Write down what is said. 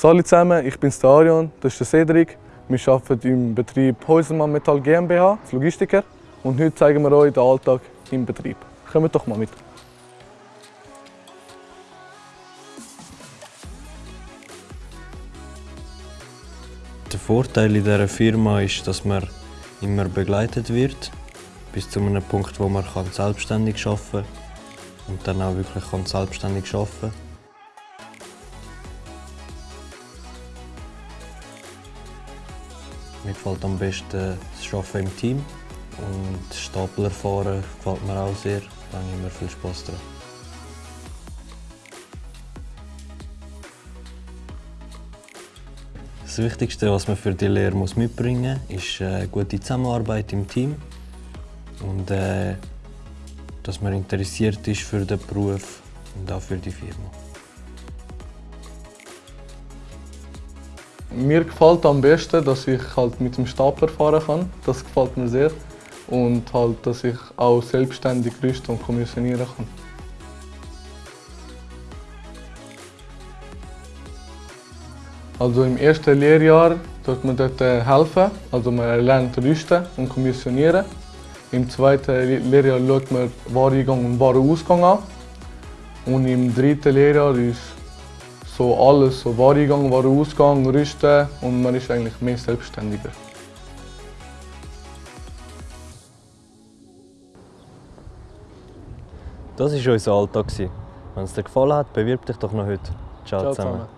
Hallo zusammen, ich bin der Arion, das ist der Cedric. Wir arbeiten im Betrieb Häusermann Metall GmbH als Logistiker und heute zeigen wir euch den Alltag im Betrieb. Kommt doch mal mit. Der Vorteil in dieser Firma ist, dass man immer begleitet wird, bis zu einem Punkt, wo man selbstständig arbeiten kann und dann auch wirklich selbstständig arbeiten kann. Mir gefällt am besten das Arbeiten im Team und Stapler fahren gefällt mir auch sehr. Da habe ich immer viel Spass dran. Das Wichtigste, was man für die Lehre mitbringen muss, ist eine gute Zusammenarbeit im Team und äh, dass man interessiert ist für den Beruf und auch für die Firma. Mir gefällt am besten, dass ich halt mit dem Stapler fahren kann. Das gefällt mir sehr. Und halt, dass ich auch selbstständig rüsten und kommissionieren kann. Also im ersten Lehrjahr dort man dort äh, helfen, also man lernt rüsten und kommissionieren. Im zweiten Lehrjahr schaut man Wareneingang und Warenausgang an. Und im dritten Lehrjahr ist so alles, so Wareneingang, Warenausgang, Rüsten und man ist eigentlich mehr selbstständiger. Das war unser Alltag. Wenn es dir gefallen hat, bewirb dich doch noch heute. Ciao, Ciao zusammen. zusammen.